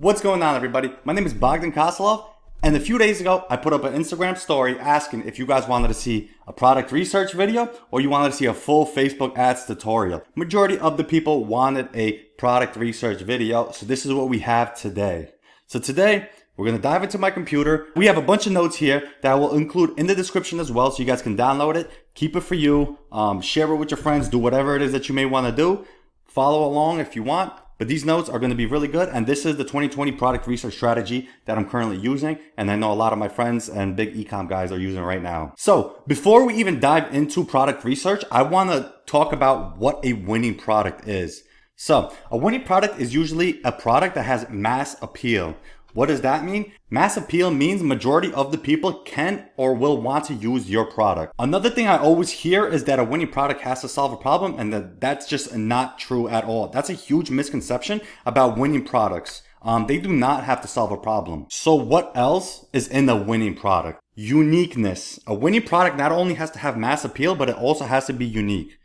What's going on everybody? My name is Bogdan Koslov and a few days ago I put up an Instagram story asking if you guys wanted to see a product research video or you wanted to see a full Facebook ads tutorial. Majority of the people wanted a product research video so this is what we have today. So today we're going to dive into my computer. We have a bunch of notes here that I will include in the description as well so you guys can download it, keep it for you, um, share it with your friends, do whatever it is that you may want to do. Follow along if you want. But these notes are going to be really good. And this is the 2020 product research strategy that I'm currently using. And I know a lot of my friends and big ecom guys are using right now. So before we even dive into product research, I want to talk about what a winning product is. So a winning product is usually a product that has mass appeal. What does that mean? Mass appeal means majority of the people can or will want to use your product. Another thing I always hear is that a winning product has to solve a problem and that that's just not true at all. That's a huge misconception about winning products. Um, they do not have to solve a problem. So what else is in a winning product? Uniqueness. A winning product not only has to have mass appeal, but it also has to be unique.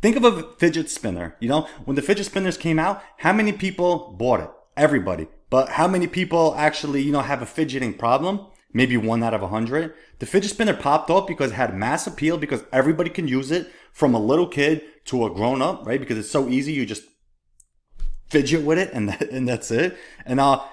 Think of a fidget spinner. You know, when the fidget spinners came out, how many people bought it? Everybody. But how many people actually, you know, have a fidgeting problem? Maybe one out of a hundred. The fidget spinner popped off because it had mass appeal because everybody can use it from a little kid to a grown up, right? Because it's so easy. You just fidget with it and, that, and that's it. And, uh,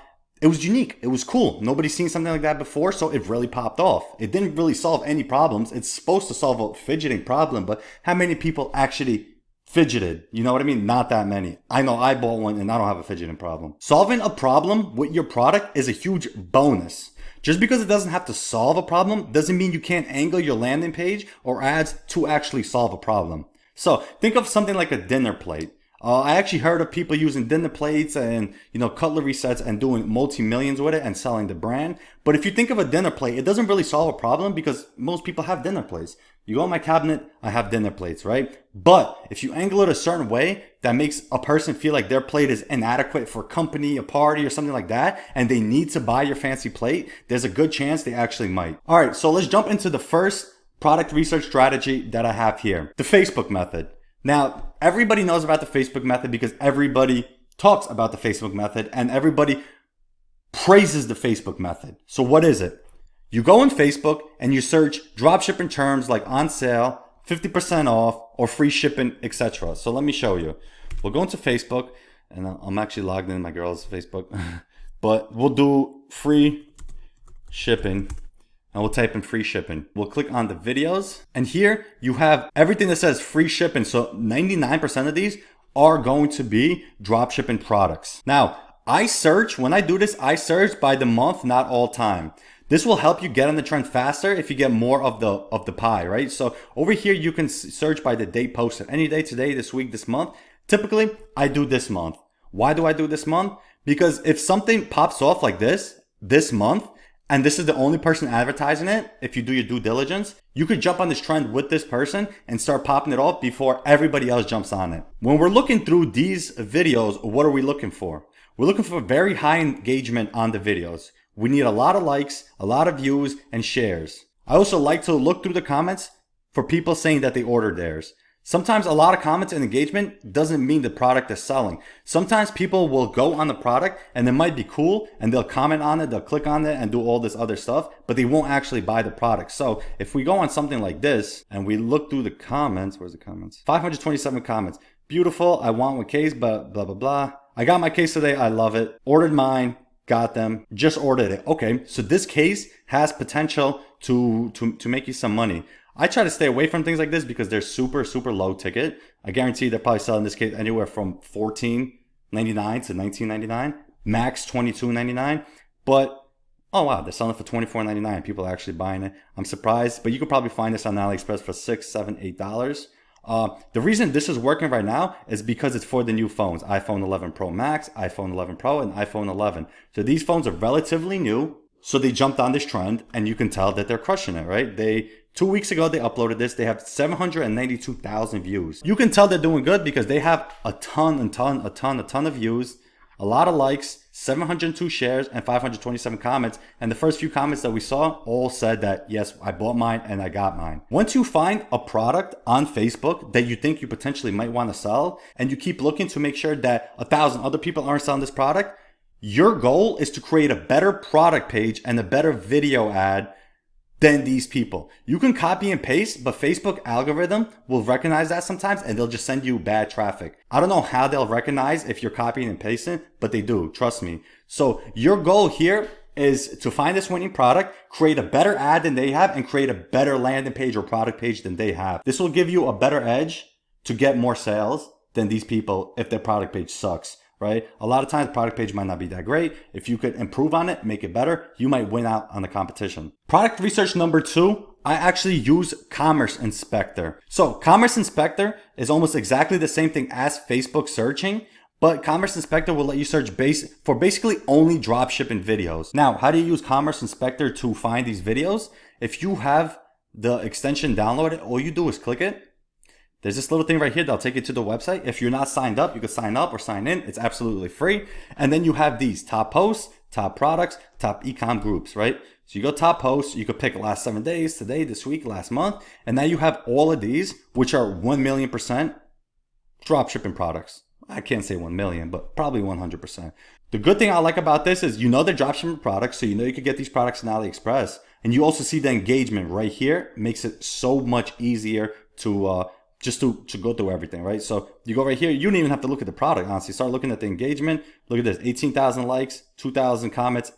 it was unique. It was cool. Nobody's seen something like that before, so it really popped off. It didn't really solve any problems. It's supposed to solve a fidgeting problem, but how many people actually fidgeted. You know what I mean? Not that many. I know I bought one and I don't have a fidgeting problem. Solving a problem with your product is a huge bonus. Just because it doesn't have to solve a problem doesn't mean you can't angle your landing page or ads to actually solve a problem. So think of something like a dinner plate. Uh, I actually heard of people using dinner plates and you know cutlery sets and doing multi-millions with it and selling the brand. But if you think of a dinner plate, it doesn't really solve a problem because most people have dinner plates. You go in my cabinet, I have dinner plates, right? But if you angle it a certain way that makes a person feel like their plate is inadequate for company, a party, or something like that, and they need to buy your fancy plate, there's a good chance they actually might. All right, so let's jump into the first product research strategy that I have here, the Facebook method. Now, everybody knows about the Facebook method because everybody talks about the Facebook method and everybody praises the Facebook method. So what is it? You go on Facebook and you search dropshipping terms like on sale, 50% off, or free shipping, etc. So let me show you. We'll go into Facebook and I'm actually logged in my girl's Facebook, but we'll do free shipping and we'll type in free shipping. We'll click on the videos and here you have everything that says free shipping. So 99% of these are going to be drop shipping products. Now I search, when I do this, I search by the month, not all time. This will help you get on the trend faster if you get more of the of the pie, right? So over here, you can search by the date posted. Any day today, this week, this month. Typically, I do this month. Why do I do this month? Because if something pops off like this, this month, and this is the only person advertising it, if you do your due diligence, you could jump on this trend with this person and start popping it off before everybody else jumps on it. When we're looking through these videos, what are we looking for? We're looking for very high engagement on the videos. We need a lot of likes, a lot of views, and shares. I also like to look through the comments for people saying that they ordered theirs. Sometimes a lot of comments and engagement doesn't mean the product is selling. Sometimes people will go on the product and it might be cool and they'll comment on it, they'll click on it and do all this other stuff, but they won't actually buy the product. So if we go on something like this and we look through the comments, where's the comments? 527 comments. Beautiful. I want one case, but blah, blah, blah. I got my case today. I love it. Ordered mine. Got them. Just ordered it. Okay. So this case has potential to, to, to make you some money. I try to stay away from things like this because they're super, super low ticket. I guarantee they're probably selling this case anywhere from $14.99 to $19.99, max $22.99. But oh wow, they're selling for $24.99. People are actually buying it. I'm surprised, but you could probably find this on AliExpress for six, seven, eight dollars. Uh, the reason this is working right now is because it's for the new phones, iPhone 11 Pro Max, iPhone 11 Pro, and iPhone 11. So these phones are relatively new. So they jumped on this trend and you can tell that they're crushing it, right? They Two weeks ago, they uploaded this. They have 792,000 views. You can tell they're doing good because they have a ton and ton, a ton, a ton of views, a lot of likes, 702 shares, and 527 comments. And the first few comments that we saw all said that, yes, I bought mine and I got mine. Once you find a product on Facebook that you think you potentially might want to sell, and you keep looking to make sure that a thousand other people aren't selling this product, Your goal is to create a better product page and a better video ad than these people. You can copy and paste, but Facebook algorithm will recognize that sometimes and they'll just send you bad traffic. I don't know how they'll recognize if you're copying and pasting, but they do, trust me. So your goal here is to find this winning product, create a better ad than they have, and create a better landing page or product page than they have. This will give you a better edge to get more sales than these people if their product page sucks right? A lot of times product page might not be that great. If you could improve on it, make it better, you might win out on the competition. Product research number two, I actually use Commerce Inspector. So Commerce Inspector is almost exactly the same thing as Facebook searching, but Commerce Inspector will let you search base for basically only dropshipping videos. Now, how do you use Commerce Inspector to find these videos? If you have the extension downloaded, all you do is click it there's this little thing right here that'll take you to the website. If you're not signed up, you can sign up or sign in. It's absolutely free. And then you have these top posts, top products, top ecom groups, right? So you go top posts, you could pick last seven days, today, this week, last month. And now you have all of these, which are 1 million percent drop shipping products. I can't say 1 million, but probably 100%. The good thing I like about this is you know they're dropshipping products, so you know you could get these products in AliExpress. And you also see the engagement right here. Makes it so much easier to uh, just to, to go through everything, right? So you go right here, you don't even have to look at the product, honestly. Start looking at the engagement. Look at this, 18,000 likes, 2,000 comments,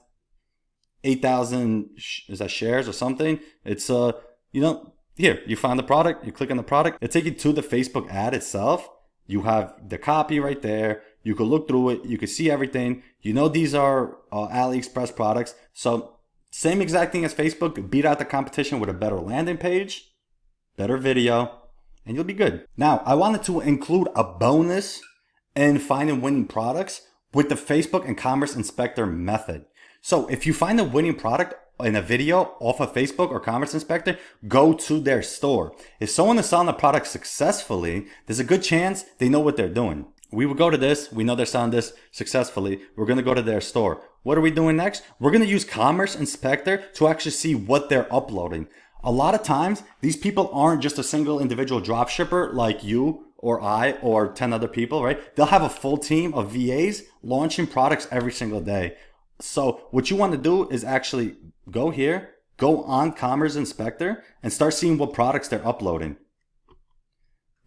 8,000, is that shares or something? It's, uh, you know, here, you find the product, you click on the product, it take you to the Facebook ad itself. You have the copy right there. You can look through it. You can see everything. You know these are uh, AliExpress products. So same exact thing as Facebook. Beat out the competition with a better landing page, better video, and you'll be good. Now, I wanted to include a bonus in finding winning products with the Facebook and Commerce Inspector method. So if you find a winning product in a video off of Facebook or Commerce Inspector, go to their store. If someone is selling a product successfully, there's a good chance they know what they're doing. We would go to this, we know they're selling this successfully, we're gonna go to their store. What are we doing next? We're gonna use Commerce Inspector to actually see what they're uploading. A lot of times, these people aren't just a single individual drop shipper like you or I or 10 other people, right? They'll have a full team of VAs launching products every single day. So what you want to do is actually go here, go on Commerce Inspector and start seeing what products they're uploading.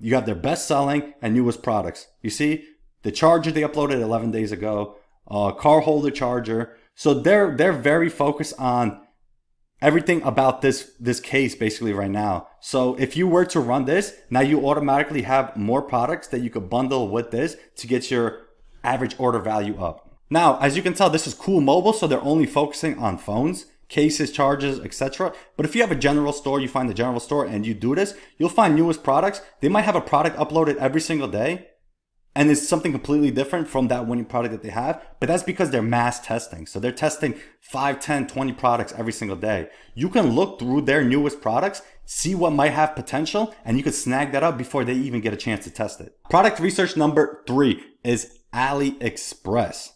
You have their best selling and newest products. You see the charger they uploaded 11 days ago, uh, car holder charger. So they're, they're very focused on everything about this this case basically right now. So if you were to run this, now you automatically have more products that you could bundle with this to get your average order value up. Now, as you can tell, this is cool mobile, so they're only focusing on phones, cases, charges, etc. But if you have a general store, you find the general store and you do this, you'll find newest products. They might have a product uploaded every single day and it's something completely different from that winning product that they have but that's because they're mass testing. So they're testing 5 10 20 products every single day. You can look through their newest products see what might have potential and you can snag that up before they even get a chance to test it. Product research number three is aliexpress.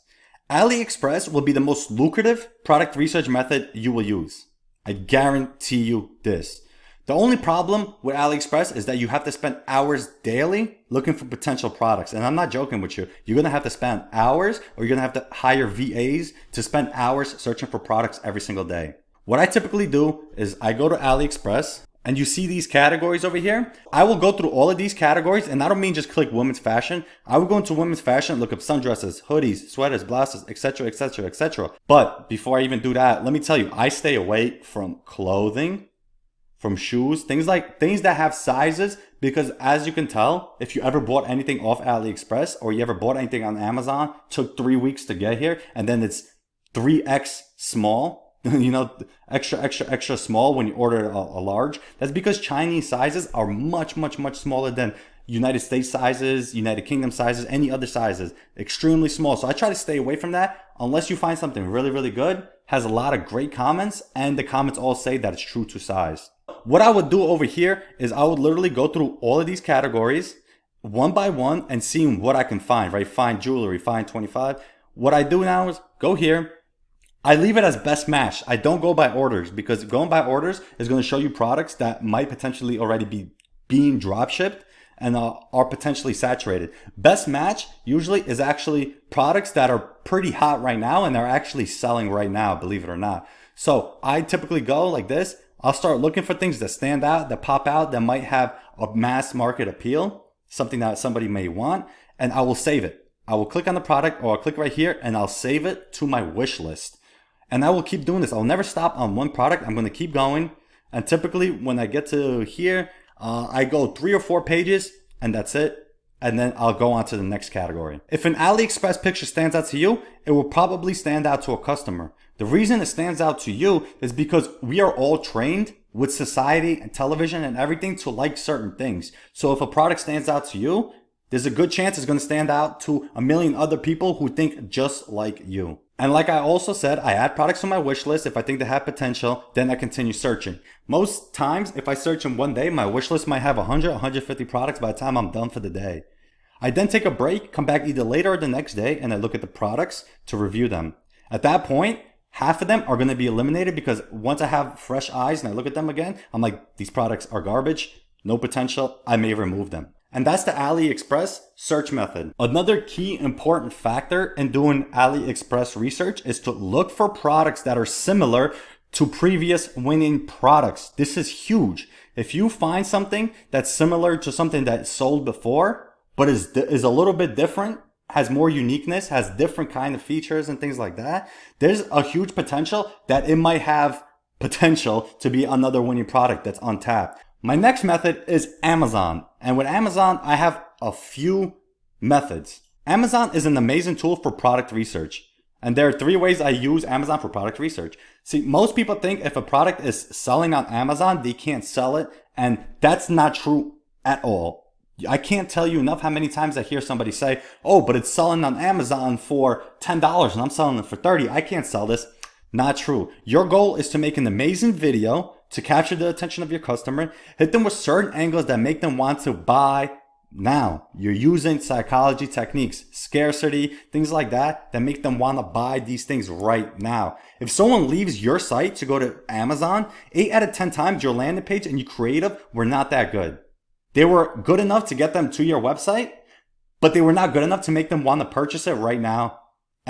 Aliexpress will be the most lucrative product research method you will use. I guarantee you this the only problem with AliExpress is that you have to spend hours daily looking for potential products. And I'm not joking with you. You're going to have to spend hours or you're going to have to hire VAs to spend hours searching for products every single day. What I typically do is I go to AliExpress and you see these categories over here. I will go through all of these categories and I don't mean just click women's fashion. I will go into women's fashion, look up sundresses, hoodies, sweaters, blouses, etc, etc, etc. But before I even do that, let me tell you, I stay away from clothing from shoes, things like things that have sizes because as you can tell, if you ever bought anything off AliExpress or you ever bought anything on Amazon, took three weeks to get here and then it's 3X small, you know, extra, extra, extra small when you order a, a large. That's because Chinese sizes are much, much, much smaller than United States sizes, United Kingdom sizes, any other sizes, extremely small. So I try to stay away from that unless you find something really, really good, has a lot of great comments, and the comments all say that it's true to size what I would do over here is I would literally go through all of these categories one by one and seeing what I can find, right? Find jewelry, find 25. What I do now is go here. I leave it as best match. I don't go by orders because going by orders is going to show you products that might potentially already be being drop shipped and uh, are potentially saturated. Best match usually is actually products that are pretty hot right now and they're actually selling right now, believe it or not. So I typically go like this. I'll start looking for things that stand out, that pop out, that might have a mass market appeal, something that somebody may want, and I will save it. I will click on the product or I'll click right here and I'll save it to my wish list. And I will keep doing this. I'll never stop on one product. I'm going to keep going. And typically when I get to here, uh, I go three or four pages and that's it. And then I'll go on to the next category. If an AliExpress picture stands out to you, it will probably stand out to a customer. The reason it stands out to you is because we are all trained with society and television and everything to like certain things. So if a product stands out to you, there's a good chance it's going to stand out to a million other people who think just like you. And like I also said, I add products to my wish list if I think they have potential, then I continue searching. Most times, if I search in one day, my wish list might have 100, 150 products by the time I'm done for the day. I then take a break, come back either later or the next day, and I look at the products to review them. At that point, half of them are going to be eliminated because once I have fresh eyes and I look at them again, I'm like, these products are garbage, no potential, I may remove them. And that's the AliExpress search method. Another key important factor in doing AliExpress research is to look for products that are similar to previous winning products. This is huge. If you find something that's similar to something that sold before, but is, is a little bit different, has more uniqueness, has different kind of features and things like that, there's a huge potential that it might have potential to be another winning product that's untapped. My next method is Amazon. And with Amazon, I have a few methods. Amazon is an amazing tool for product research. And there are three ways I use Amazon for product research. See, most people think if a product is selling on Amazon, they can't sell it. And that's not true at all. I can't tell you enough how many times I hear somebody say, oh, but it's selling on Amazon for $10 and I'm selling it for 30. I can't sell this. Not true. Your goal is to make an amazing video to capture the attention of your customer. Hit them with certain angles that make them want to buy now. You're using psychology techniques, scarcity, things like that, that make them want to buy these things right now. If someone leaves your site to go to Amazon, 8 out of 10 times your landing page and your creative were not that good. They were good enough to get them to your website, but they were not good enough to make them want to purchase it right now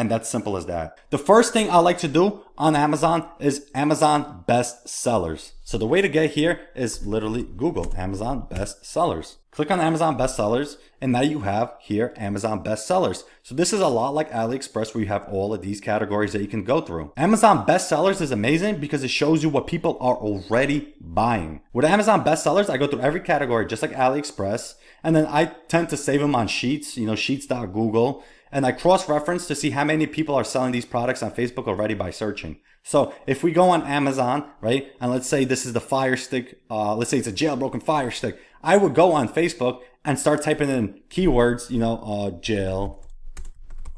and that's simple as that. The first thing I like to do on Amazon is Amazon best sellers. So the way to get here is literally Google Amazon best sellers. Click on Amazon best sellers and now you have here Amazon best sellers. So this is a lot like AliExpress where you have all of these categories that you can go through. Amazon best sellers is amazing because it shows you what people are already buying. With Amazon best sellers, I go through every category just like AliExpress and then I tend to save them on Sheets, you know, sheets.google and I cross-reference to see how many people are selling these products on Facebook already by searching. So if we go on Amazon, right, and let's say this is the Fire Stick, uh, let's say it's a jailbroken Fire Stick, I would go on Facebook and start typing in keywords, you know, uh, jail,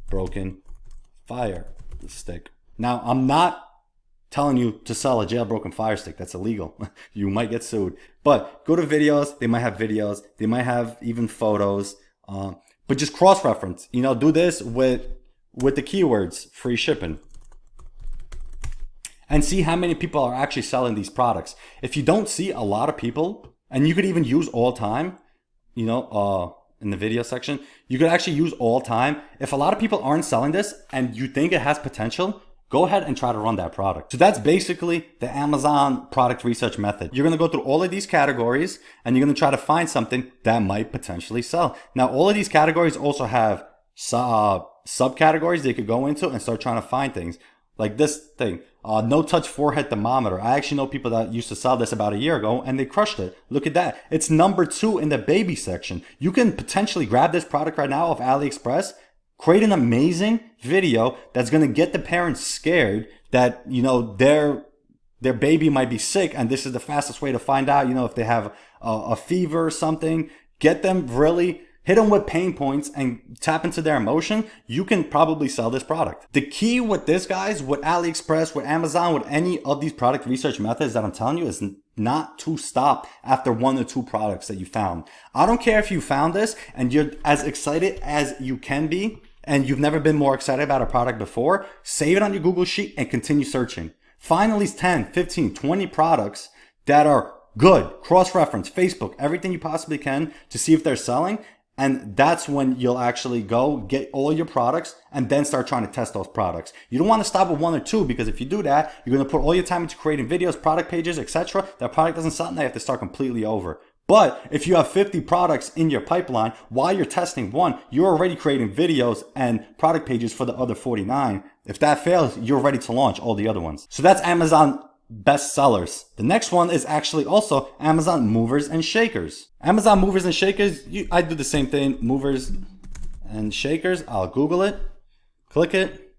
broken, fire stick. Now, I'm not telling you to sell a jailbroken fire stick. That's illegal. you might get sued. But go to videos. They might have videos. They might have even photos. Uh, but just cross-reference. You know, do this with with the keywords free shipping and see how many people are actually selling these products. If you don't see a lot of people, and you could even use all time, you know, uh, in the video section, you could actually use all time. If a lot of people aren't selling this and you think it has potential, go ahead and try to run that product. So that's basically the Amazon product research method. You're going to go through all of these categories and you're going to try to find something that might potentially sell. Now, all of these categories also have uh, subcategories they could go into and start trying to find things like this thing. Uh, no touch forehead thermometer. I actually know people that used to sell this about a year ago and they crushed it. Look at that. It's number two in the baby section. You can potentially grab this product right now off AliExpress create an amazing video that's going to get the parents scared that, you know, their, their baby might be sick and this is the fastest way to find out, you know, if they have a, a fever or something, get them really hit them with pain points and tap into their emotion, you can probably sell this product. The key with this guys, with AliExpress, with Amazon, with any of these product research methods that I'm telling you is not to stop after one or two products that you found. I don't care if you found this and you're as excited as you can be and you've never been more excited about a product before, save it on your Google Sheet and continue searching. Find at least 10, 15, 20 products that are good. Cross-reference Facebook, everything you possibly can to see if they're selling. And that's when you'll actually go get all your products and then start trying to test those products. You don't want to stop with one or two because if you do that, you're going to put all your time into creating videos, product pages, etc. That product doesn't sell and they have to start completely over. But if you have 50 products in your pipeline, while you're testing one, you're already creating videos and product pages for the other 49. If that fails, you're ready to launch all the other ones. So that's Amazon best sellers. The next one is actually also Amazon movers and shakers. Amazon movers and shakers, you, I do the same thing, movers and shakers. I'll Google it, click it,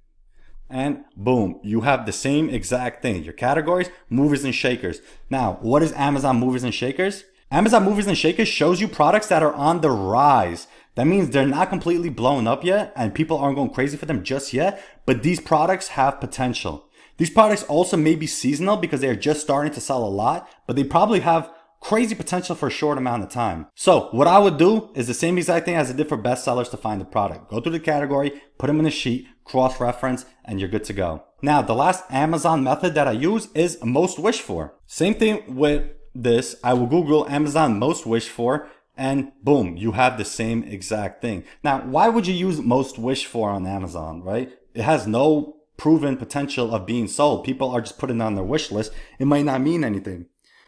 and boom, you have the same exact thing. Your categories, movers and shakers. Now, what is Amazon movers and shakers? Amazon movers and shakers shows you products that are on the rise. That means they're not completely blown up yet and people aren't going crazy for them just yet, but these products have potential. These products also may be seasonal because they are just starting to sell a lot, but they probably have crazy potential for a short amount of time. So what I would do is the same exact thing as I did for bestsellers to find the product. Go through the category, put them in a sheet, cross-reference, and you're good to go. Now, the last Amazon method that I use is most wish for. Same thing with this. I will Google Amazon most wished for and boom, you have the same exact thing. Now, why would you use most wished for on Amazon, right? It has no proven potential of being sold. People are just putting on their wish list. It might not mean anything.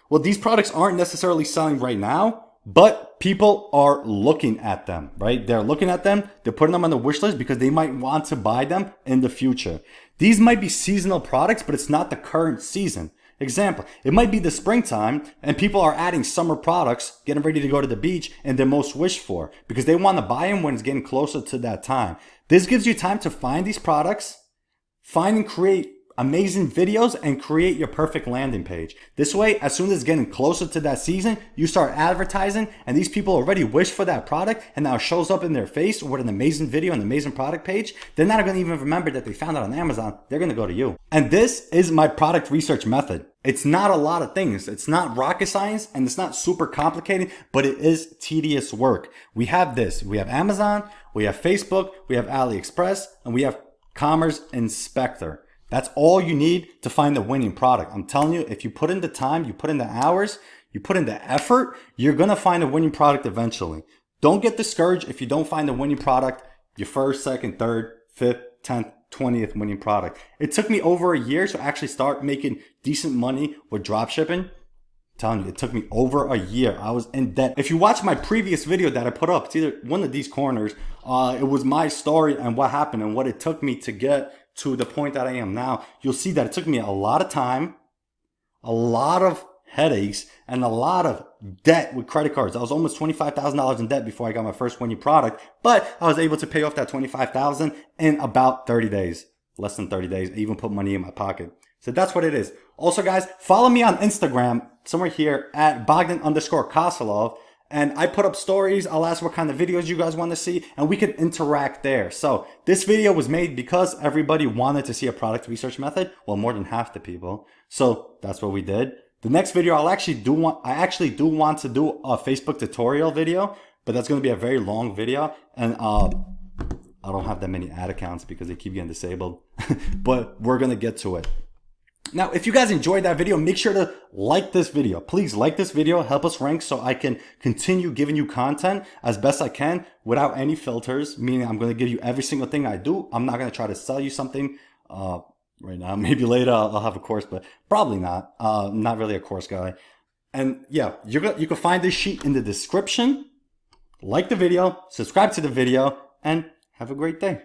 Well, these products aren't necessarily selling right now, but people are looking at them, right? They're looking at them. They're putting them on the wish list because they might want to buy them in the future. These might be seasonal products, but it's not the current season. Example, it might be the springtime and people are adding summer products, getting ready to go to the beach and they're most wished for because they want to buy them when it's getting closer to that time. This gives you time to find these products, find and create amazing videos and create your perfect landing page. This way, as soon as it's getting closer to that season, you start advertising and these people already wish for that product and now it shows up in their face with an amazing video and amazing product page. They're not going to even remember that they found it on Amazon. They're going to go to you. And this is my product research method. It's not a lot of things. It's not rocket science and it's not super complicated, but it is tedious work. We have this. We have Amazon, we have Facebook, we have AliExpress, and we have Commerce Inspector. That's all you need to find the winning product. I'm telling you, if you put in the time, you put in the hours, you put in the effort, you're to find a winning product eventually. Don't get discouraged if you don't find the winning product, your first, second, third, fifth, 10th, 20th winning product. It took me over a year to actually start making decent money with dropshipping. I'm telling you, it took me over a year. I was in debt. If you watch my previous video that I put up, it's either one of these corners. Uh, it was my story and what happened and what it took me to get to the point that I am now, you'll see that it took me a lot of time, a lot of headaches, and a lot of debt with credit cards. I was almost $25,000 in debt before I got my first winning product, but I was able to pay off that 25,000 in about 30 days, less than 30 days. I even put money in my pocket. So that's what it is. Also guys, follow me on Instagram, somewhere here at Bogdan underscore Kosilov and I put up stories. I'll ask what kind of videos you guys want to see and we can interact there. So this video was made because everybody wanted to see a product research method. Well, more than half the people. So that's what we did. The next video I'll actually do want, I actually do want to do a Facebook tutorial video, but that's going to be a very long video. And, uh, I don't have that many ad accounts because they keep getting disabled, but we're going to get to it. Now, if you guys enjoyed that video, make sure to like this video. Please like this video, help us rank so I can continue giving you content as best I can without any filters, meaning I'm going to give you every single thing I do. I'm not going to try to sell you something uh, right now. Maybe later I'll, have a course, but probably not. Uh, not really a course guy. And yeah, you're gonna, you can find this sheet in the description. Like the video, subscribe to the video, and have a great day.